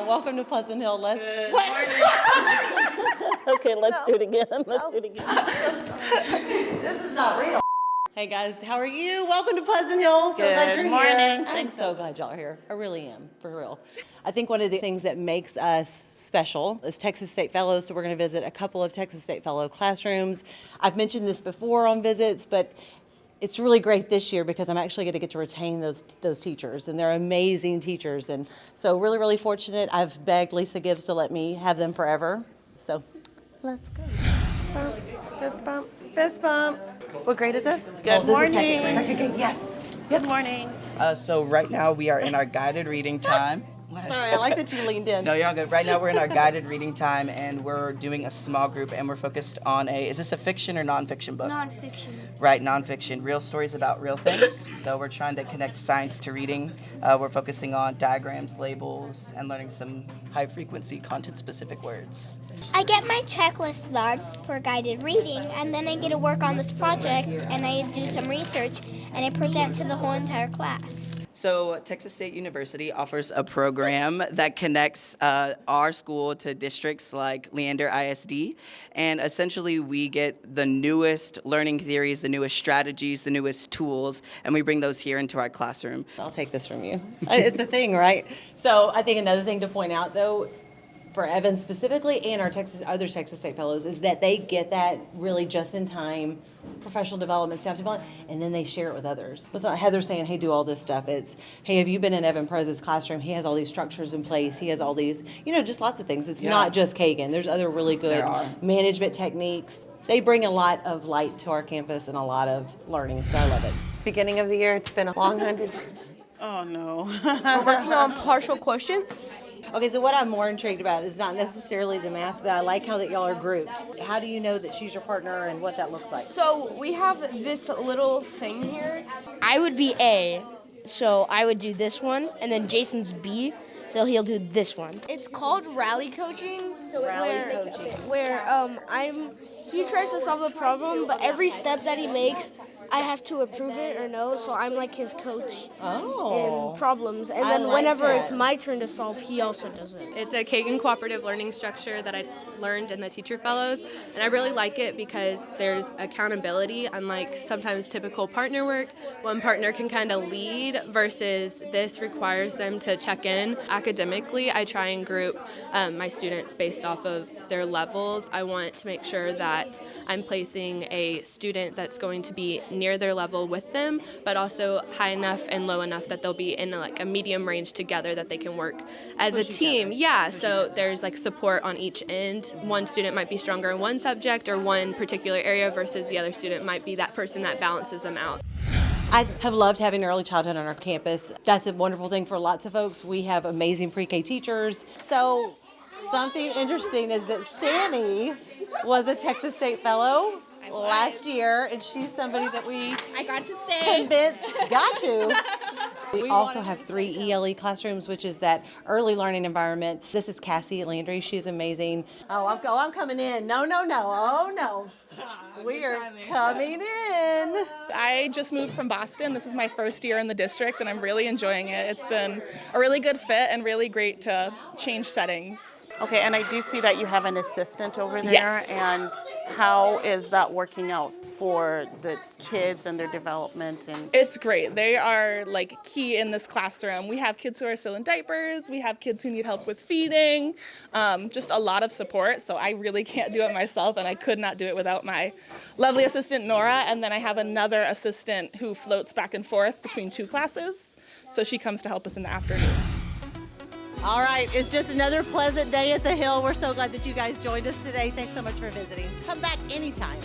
welcome to Pleasant Hill. Let's. Okay, let's do it again. Let's do it again. This is not real. Hey guys, how are you? Welcome to Pleasant Hill. So glad Good you're morning. here. I'm so glad y'all are here. I really am, for real. I think one of the things that makes us special is Texas State Fellows. So we're going to visit a couple of Texas State Fellow classrooms. I've mentioned this before on visits, but it's really great this year because I'm actually going to get to retain those those teachers, and they're amazing teachers. And so really, really fortunate. I've begged Lisa Gibbs to let me have them forever. So let's go. Fist bump, fist bump. fist bump What grade is this? Good Oh, this morning. second grade. Second grade, yes. Good morning. Uh, so right now we are in our guided reading time. What? Sorry, I like that you leaned in. No, you're all good. Right now we're in our guided reading time and we're doing a small group and we're focused on a, is this a fiction or nonfiction book? Nonfiction. Right, nonfiction, real stories about real things. So we're trying to connect science to reading. Uh, we're focusing on diagrams, labels, and learning some high frequency content specific words. I get my checklist done for guided reading, and then I get to work on this project, and I do some research, and I present to the whole entire class. So, Texas State University offers a program that connects uh, our school to districts like Leander ISD. And essentially, we get the newest learning theories, the newest strategies, the newest tools, and we bring those here into our classroom. I'll take this from you. It's a thing, right? So I think another thing to point out, though, for Evan specifically and our Texas other Texas State Fellows is that they get that really just in time professional development, staff development, and then they share it with others. It's not Heather saying, "Hey, do all this stuff." It's, "Hey, have you been in Evan Perez's classroom? He has all these structures in place. He has all these, you know, just lots of things. It's Yeah. not just Kagan. There's other really good management techniques. They bring a lot of light to our campus and a lot of learning. So I love it. beginning of the year. It's been a long hundred. Oh, no. working on partial quotients. Okay, so what I'm more intrigued about is not necessarily the math, but I like how that y'all are grouped. How do you know that she's your partner and what that looks like? So we have this little thing here. I would be A, so I would do this one, and then Jason's B, so he'll do this one. It's called rally coaching. So Rally where, coaching. Where um I'm he tries to solve the problem, but every step that he makes, I have to approve it or no. So I'm like his coach Oh. in problems, and then like whenever that. it's my turn to solve, he also does it. It's a Kagan cooperative learning structure that I learned in the Teacher Fellows, and I really like it because there's accountability, unlike sometimes typical partner work. One partner can kind of lead versus this requires them to check in. Academically, I try and group um, my students based off of their levels. I want to make sure that I'm placing a student that's going to be near their level with them, but also high enough and low enough that they'll be in a, like a medium range together that they can work as a team. Yeah, so there's like support on each end. One student might be stronger in one subject or one particular area versus the other student might be that person that balances them out. I have loved having early childhood on our campus. That's a wonderful thing for lots of folks. We have amazing pre-K teachers. So something interesting is that Sammy was a Texas State Fellow last year, and she's somebody that we I got to stay. convinced got to. We also have three ELE classrooms, which is that early learning environment. This is Cassie Landry. She's amazing. Oh, I'm, oh, I'm coming in. No, no, no. Oh, no. We are coming in. I just moved from Boston. This is my first year in the district, and I'm really enjoying it. It's been a really good fit and really great to change settings. Okay, and I do see that you have an assistant over there. Yes. And how is that working out for the kids and their development? And It's great. They are like key in this classroom. We have kids who are still in diapers. We have kids who need help with feeding. Um, just a lot of support. So I really can't do it myself, and I could not do it without my lovely assistant Nora. And then I have another assistant who floats back and forth between two classes. So she comes to help us in the afternoon. All right, it's just another pleasant day at the Hill. We're so glad that you guys joined us today. Thanks so much for visiting. Come back anytime.